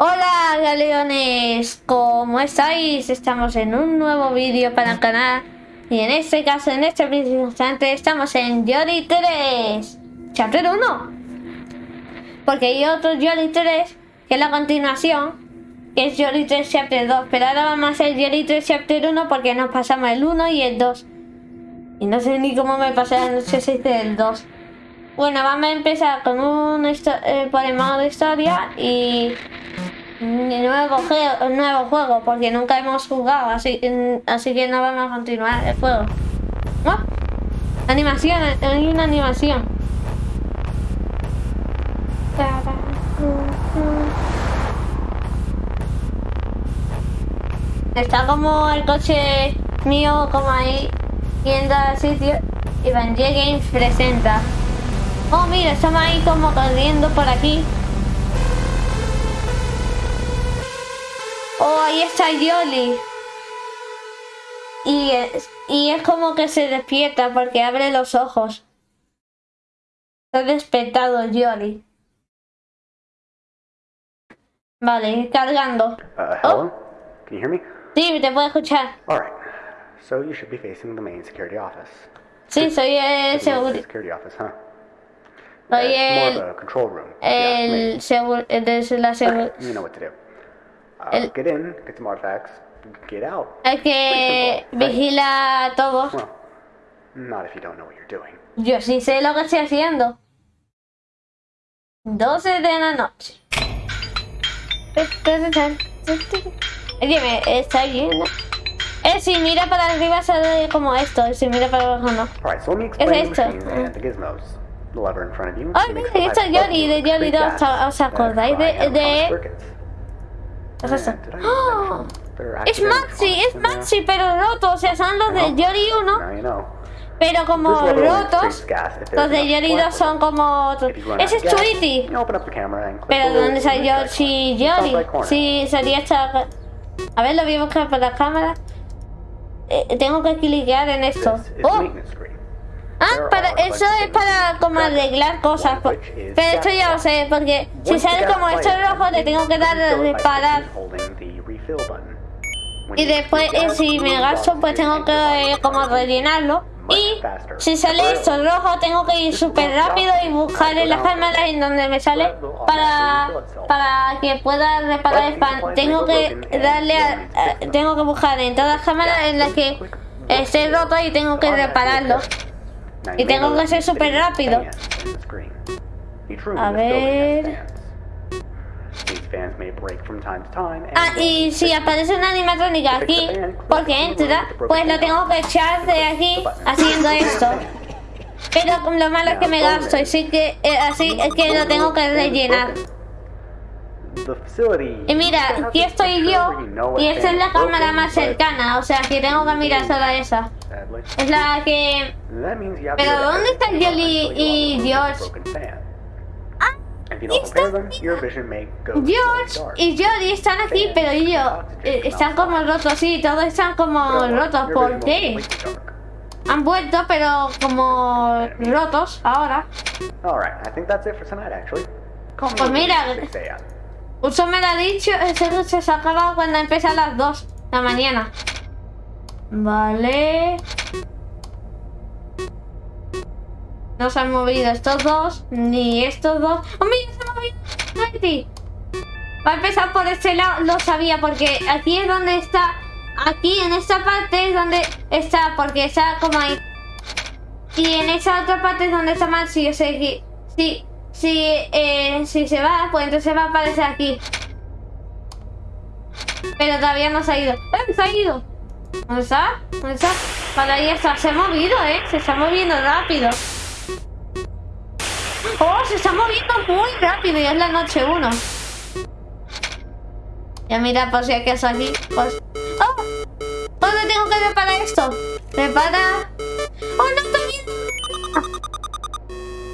Hola galeones, ¿cómo estáis? Estamos en un nuevo vídeo para el canal. Y en este caso, en este preciso instante, estamos en Yori 3 Chapter 1 Porque hay otro Yori 3 que es la continuación que es Yori 3 Chapter 2 Pero ahora vamos a hacer Yori 3 Chapter 1 porque nos pasamos el 1 y el 2 Y no sé ni cómo me pasé la noche 6 del 2 bueno, vamos a empezar con un eh, de historia y nuevo, nuevo juego porque nunca hemos jugado, así, así que no vamos a continuar el juego. Animación, hay una animación. Está como el coche mío como ahí yendo al sitio y Van Games presenta. Oh mira, estamos ahí como corriendo por aquí. Oh, ahí está Yoli. Y es, y es como que se despierta porque abre los ojos. Está despertado Yoli. Vale, cargando. Uh, hello? Oh. Can you hear me? Sí, te puedo escuchar. Alright. So you should be facing the main security office. Sí, soy el seguro. Security office, huh? Soy el, more of a control room. El, seguro, de la seguridad. You know what to do. Uh, el, get in, get some artifacts, get out. El que vigila todo. Well, not if you don't know what you're doing. Yo sí sé lo que estoy haciendo. 12 de la noche. Oye, está lleno. Eh, si mira para arriba sale como esto, si mira para abajo no. Right, so es esto. Ay, mira, esto es Yori, de Yori 2, ¿os acordáis de, de es? ¡Oh! Es Maxi, es Maxi, pero roto. O sea, son los de Yori 1. Pero como rotos, los de Yori 2 son como otros. Ese es Tweety. Pero ¿dónde salió si Yori? Si salía esta... A ver, lo voy a buscar por la cámara. Eh, tengo que cliquear en esto. ¡Oh! Ah, para, eso es para como arreglar cosas. Pero esto ya lo sé, porque si sale como esto rojo, le tengo que dar a reparar. Y después, eh, si me gasto, pues tengo que eh, como rellenarlo. Y si sale esto rojo, tengo que ir súper rápido y buscar en las cámaras en donde me sale para, para que pueda reparar el pan. Tengo que darle a, tengo que buscar en todas las cámaras en las que esté roto y tengo que repararlo. Y tengo que ser súper rápido. A ver... Ah, y si aparece una animatrónica aquí, porque entra, pues lo tengo que echar de aquí haciendo esto. Pero lo malo es que me gasto, así que, eh, así es que lo tengo que rellenar. Y mira, aquí estoy yo y esta es la cámara más cercana, o sea que tengo que mirar solo esa. Es la que... Pero ¿dónde están Jolly y George? Ah, George y Jolly están aquí, pero ellos eh, están como rotos, sí, todos están como rotos. ¿Por qué? Han vuelto, pero como rotos ahora. Pues mira, Uso me lo ha dicho, ese se sacaba cuando empieza a las 2 de la mañana. Vale. No se han movido estos dos, ni estos dos. ¡Oh, mira, se ha movido! Va a empezar por este lado, lo sabía, porque aquí es donde está... Aquí, en esta parte es donde está, porque está como ahí. Y en esa otra parte es donde está mal, si yo sé que... Sí, si, eh, si se va, pues entonces va a aparecer aquí. Pero todavía no se ha ido. ¡Eh, se ha ido! ¿Dónde está? ¿Dónde está? Para ahí está. Se ha movido, ¿eh? Se está moviendo rápido. ¡Oh, se está moviendo muy rápido! Y es la noche 1. Ya mira, por si acaso aquí. Pues... ¡Oh! ¿Dónde tengo que reparar esto? Repara... ¡Oh, no! ¡Está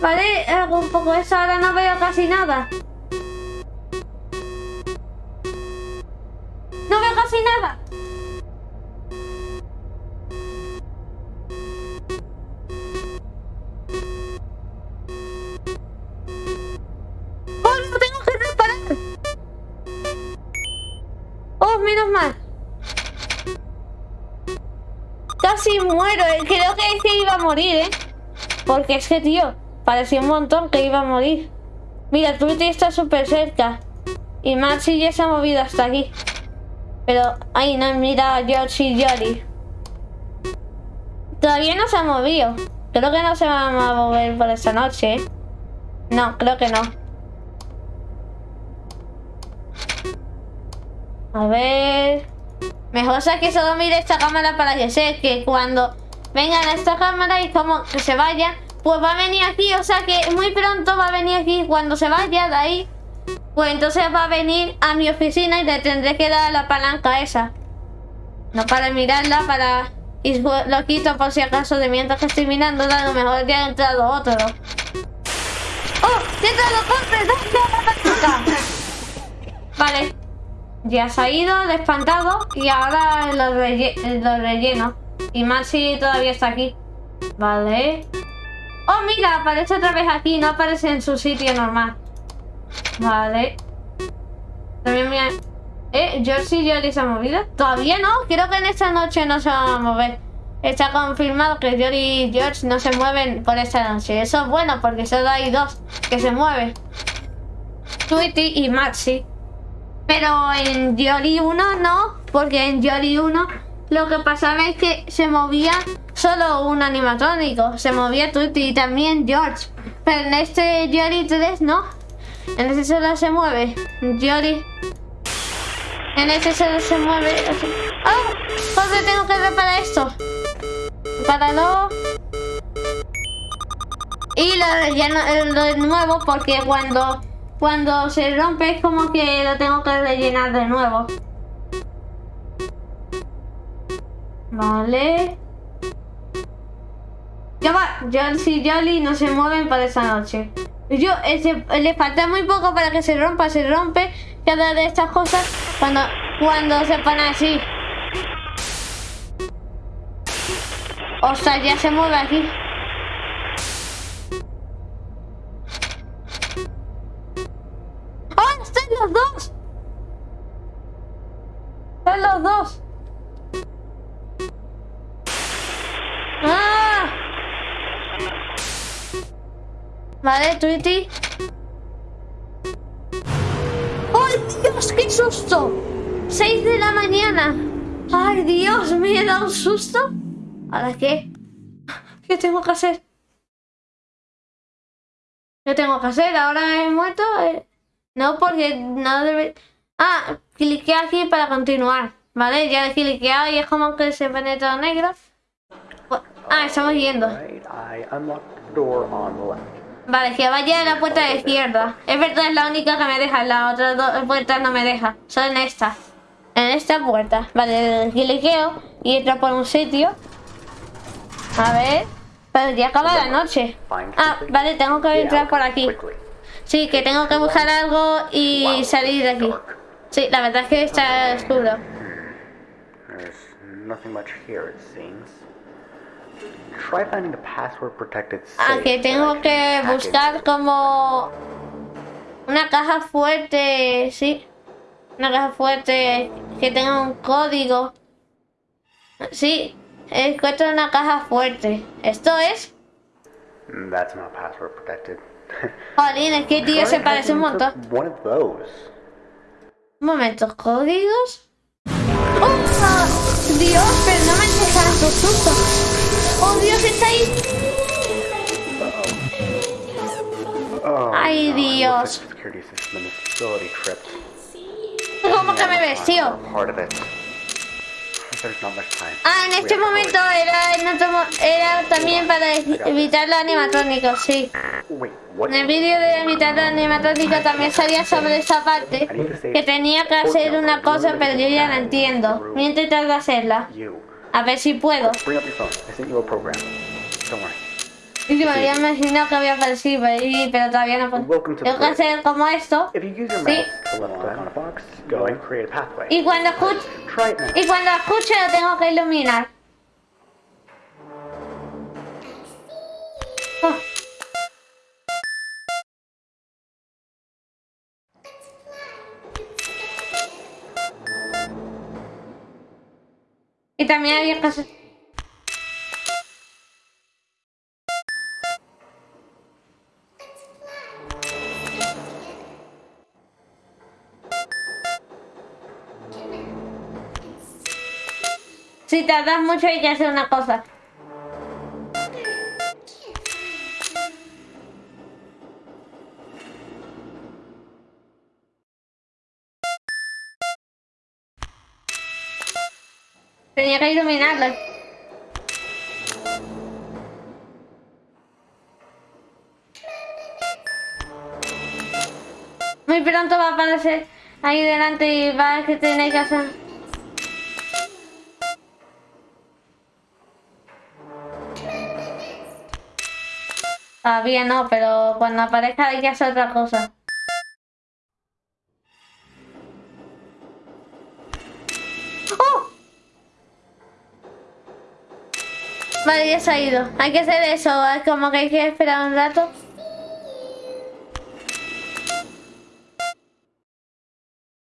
Vale, hago un poco eso, ahora no veo casi nada. Morir, ¿eh? Porque es que, tío, parecía un montón que iba a morir. Mira, Tweety está súper cerca. Y Maxi ya se ha movido hasta aquí. Pero, ay, no, mira, George y Jolly. Todavía no se ha movido. Creo que no se va a mover por esta noche, ¿eh? No, creo que no. A ver... Mejor sea que solo mire esta cámara para que sé que cuando vengan a esta cámara y como que se vaya, pues va a venir aquí. O sea que muy pronto va a venir aquí. Cuando se vaya de ahí, pues entonces va a venir a mi oficina y le tendré que dar la palanca esa. No para mirarla, para... Y lo quito por si acaso de mientras que estoy mirando, a lo mejor ya ha entrado otro. ¡Oh! ¡Ya! ¡Dale la palanca! Vale. Ya se ha ido, despantado y ahora lo, relle lo relleno. Y Maxi todavía está aquí. Vale. ¡Oh, mira! Aparece otra vez aquí, no aparece en su sitio normal. Vale. También me... ¿Eh? ¿George y Jolly se han movido? Todavía no, creo que en esta noche no se van a mover. Está confirmado que Jolly y George no se mueven por esta noche. Eso es bueno porque solo hay dos que se mueven. Tweety y Maxi. Pero en Jolly 1 no, porque en Jolly 1 lo que pasaba es que se movía solo un animatrónico. Se movía Tweety y también George. Pero en este Jolly 3 no. En este solo se mueve Jolly. En este solo se mueve. ¡Ah! ¿Dónde tengo que reparar esto? Repáralo. Y lo relleno eh, lo de nuevo porque cuando, cuando se rompe es como que lo tengo que rellenar de nuevo. Vale. Ya va, Jones y Jolly no se mueven para esa noche. Yo, ese- le falta muy poco para que se rompa, se rompe cada de estas cosas cuando, cuando se pone así. O sea, ya se mueve aquí. ¡Oh! ¡Están los dos! ¡Están los dos! Vale, Tweety. ¡Ay, Dios, qué susto! 6 de la mañana. ¡Ay, Dios, me he dado un susto! ¿Ahora qué? ¿Qué tengo que hacer? ¿Qué tengo que hacer? ¿Ahora he muerto? Eh, No, porque no debe... Ah, cliqué aquí para continuar. Vale, ya he cliqueado y es como que se pone todo negro. Ah, estamos yendo. Vale, que vaya a la puerta de izquierda. Es verdad, es la única que me deja. Las otras dos puertas no me deja. Solo en esta. En esta puerta. Vale, cliqueo y entro por un sitio. A ver. Pero ya acaba la noche. Ah, vale, tengo que entrar por aquí. Sí, que tengo que buscar algo y salir de aquí. Sí, la verdad es que está oscuro. Ah, safe que that I tengo can que buscar como una caja fuerte, sí. Una caja fuerte que tenga un código. Sí, encuentro una caja fuerte. Esto es. That's not password protected. Jolín, es que tío Try se parece un montón. into One of those. Un momento, ¿códigos? ¡Oh! Dios, pero no me dejan su susto. ¡Oh, Dios, está ahí! Ay, Dios. ¿Cómo que me much time. Ah, en este momento era, en otro era también para evitar los animatrónicos, sí. En el vídeo de evitar los animatrónicos también salía sobre esa parte que tenía que hacer una cosa, pero yo ya la entiendo. Intentar de hacerla. A ver si puedo. Y me había imaginado que había aparecido ahí, pero todavía no puedo. Tengo que hacer como esto. Sí. Y cuando escuche, y cuando escuche lo tengo que iluminar. Oh. Y también había cosas... Si tardas mucho hay que hacer una cosa. Tenía que iluminarlo. Muy pronto va a aparecer ahí delante y va a que tenéis que hacer. Todavía no, pero cuando aparezca hay que hacer otra cosa. Vale, ya se ha ido. Hay que hacer eso, es como que hay que esperar un rato.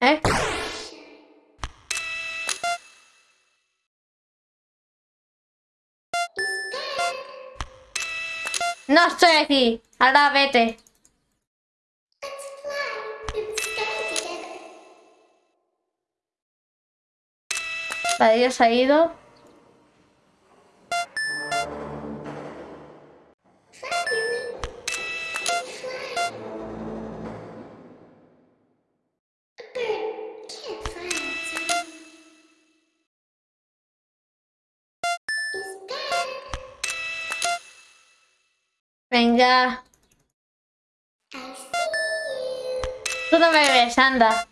¿Eh? No estoy aquí. Ahora vete. Vale, ya se ha ido. Venga. Tú no me ves, anda.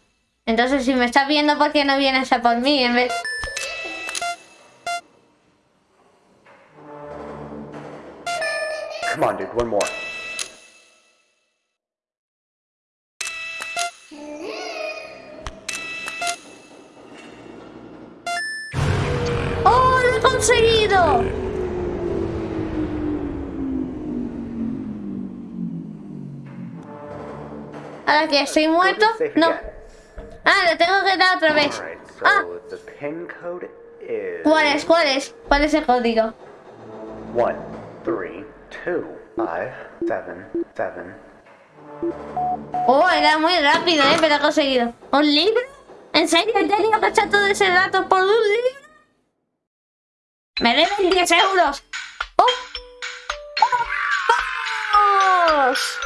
Entonces, si me estás viendo, ¿por qué no vienes a por mí en vez... Come on, dude, one more. ¡Oh, lo he conseguido! Ahora que estoy muerto, no. Ah, le tengo que dar otra vez. Ah, ¿cuál es? ¿Cuál es? ¿Cuál es el código? one, three, two, five, seven, seven. Oh, era muy rápido, ¿eh? Pero he conseguido. ¿Un libro? ¿En serio? ¿He tenido que echar todo ese rato por un libro? Me deben 10 euros. ¡Oh! ¡Vamos!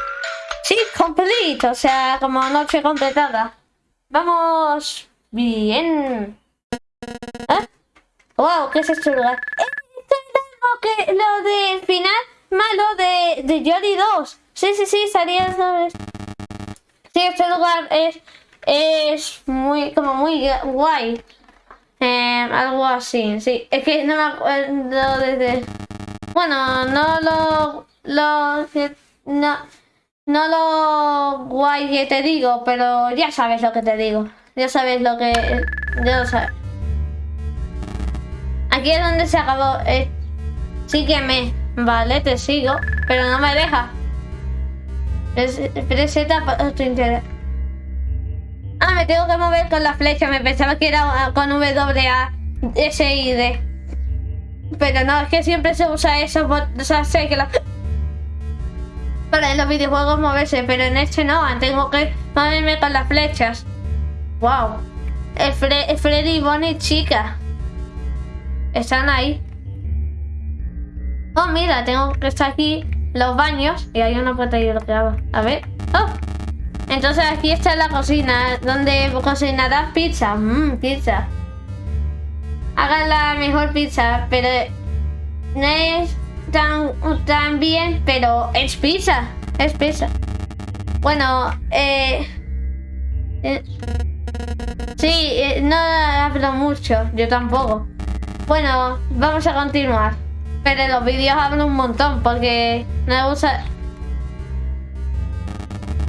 Sí, complete. O sea, como noche completada. Vamos. Bien. ¿Eh? Wow, ¿qué es este lugar? Eh, Esto es lo que lo del final malo de, de Jory 2. Sí, sí, sí, salía. Sí, este lugar es es muy como muy guay. Eh, algo así, sí. Es que no me acuerdo desde. Bueno, no lo. lo no, no lo guay que te digo, pero ya sabes lo que te digo. Ya sabes lo que. Ya lo sabes. Aquí es donde se acabó. Eh, sígueme. Vale, te sigo. Pero no me deja. Pres- Preseta para tu interés. Ah, me tengo que mover con la flecha. Me pensaba que era ah, con W, A, S, I, D. Pero no, es que siempre se usa eso. O sea, sé que la... Para en los videojuegos moverse, pero en este no. Tengo que moverme con las flechas. Wow. El, Fre- el Freddy, Bonnie, chica. Están ahí. Oh, mira, tengo que estar aquí los baños y hay una puerta ahí bloqueada. A ver. Oh. Entonces aquí está la cocina, donde cocinarás pizza. Mmm, pizza. Hagan la mejor pizza, pero no es tan, tan bien, pero es pizza. Es pizza. Bueno, eh... eh, sí, eh, no hablo mucho, yo tampoco. Bueno, vamos a continuar. Pero en los vídeos hablo un montón porque me gusta...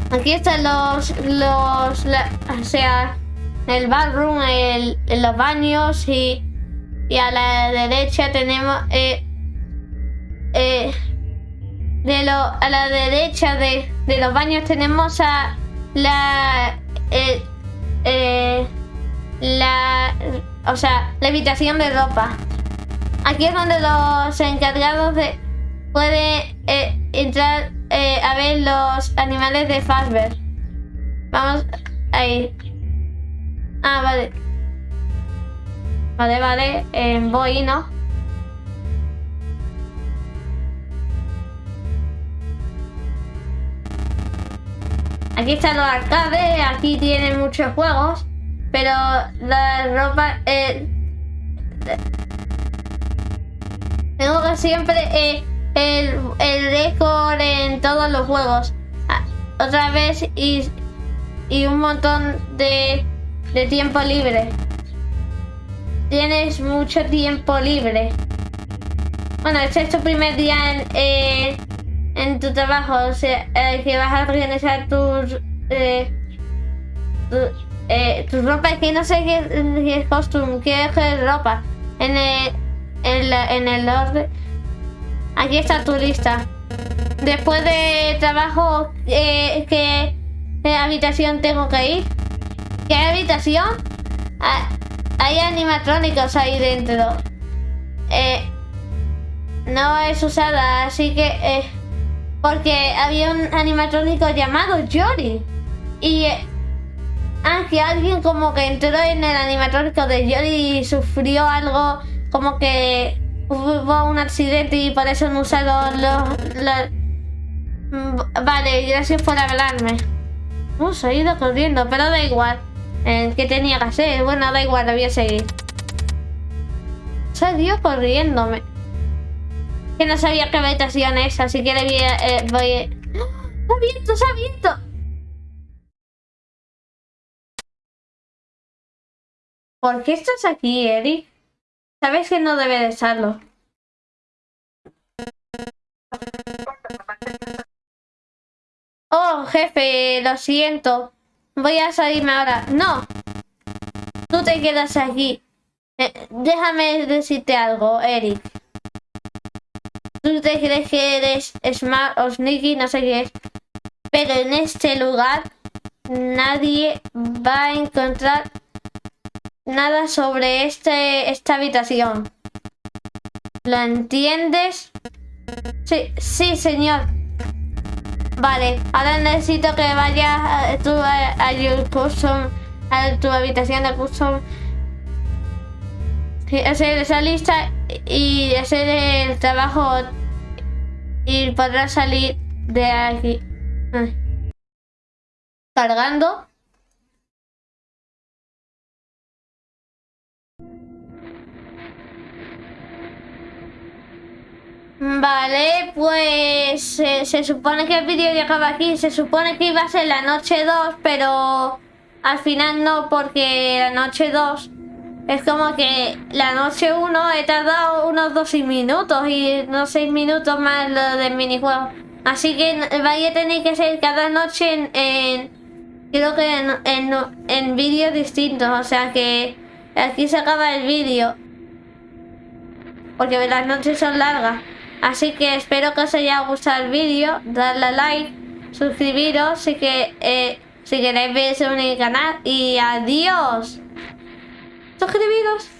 Aquí están los, los, o sea, el bathroom, el, los baños y, y a la derecha tenemos, eh, eh, de lo, a la derecha de, de los baños tenemos a la, eh, eh, la, o sea, la habitación de ropa. Aquí es donde los encargados de pueden entrar a ver los animales de Fazbear. Vamos ahí. Ah, vale. Vale, vale, voy, ¿no? Aquí están los arcades, aquí tienen muchos juegos, pero la ropa... Eh, tengo que siempre eh, el, el en todos los juegos. Ah, otra vez y, y un montón de, de tiempo libre. Tienes mucho tiempo libre. Bueno, este es tu primer día en, en tu trabajo, o sea, eh, que vas a organizar tus... Eh, eh, tus ropas, que no sé qué, es costume, qué es ropa. En el, en, en el orden... Aquí está tu lista. Después de trabajo, eh, ¿qué, habitación tengo que ir? ¿Qué habitación? Ah, hay animatrónicos ahí dentro. Eh, no es usada, así que... Eh, porque había un animatrónico llamado Yori. Y eh, que alguien como que entró en el animatrónico de Yori y sufrió algo como que hubo un accidente y por eso no usaron los... Mm, vale, gracias por hablarme. Uh, se ha ido corriendo, pero da igual. Eh, ¿Qué tenía que hacer? Bueno, da igual, voy a seguir. Ido corriéndome que no sabía qué habitación es, así que le voy a... Eh, voy. ¡Ah! ¡Se ha abierto, se ha abierto! ¿Por qué estás aquí, Eric? Sabes que no debe de estarlo. Oh, jefe, lo siento. Voy a salirme ahora. ¡No! Tú te quedas aquí. Eh, déjame decirte algo, Eric. Tú te crees que eres Smart o Sneaky, no sé qué es. Pero en este lugar nadie va a encontrar nada sobre este, esta habitación. ¿Lo entiendes? Sí, sí, señor. Vale, ahora necesito que vayas a tu, a, custom, a tu habitación de custom. Hacer esa lista y hacer el trabajo y podrá salir de aquí. Cargando. Vale, pues se supone que el vídeo acaba aquí. Se supone que iba a ser la noche 2, pero al final no, porque la noche 2 es como que la noche 1 he tardado unos 12 minutos y unos 6 minutos más lo del minijuego. Así que vaya a tener que ser cada noche en, creo que en, en, vídeos distintos. O sea que aquí se acaba el vídeo. Porque las noches son largas. Así que espero que os haya gustado el vídeo. Darle a like, suscribiros si, que, eh, si queréis verse en mi canal. Y adiós. Suscribiros.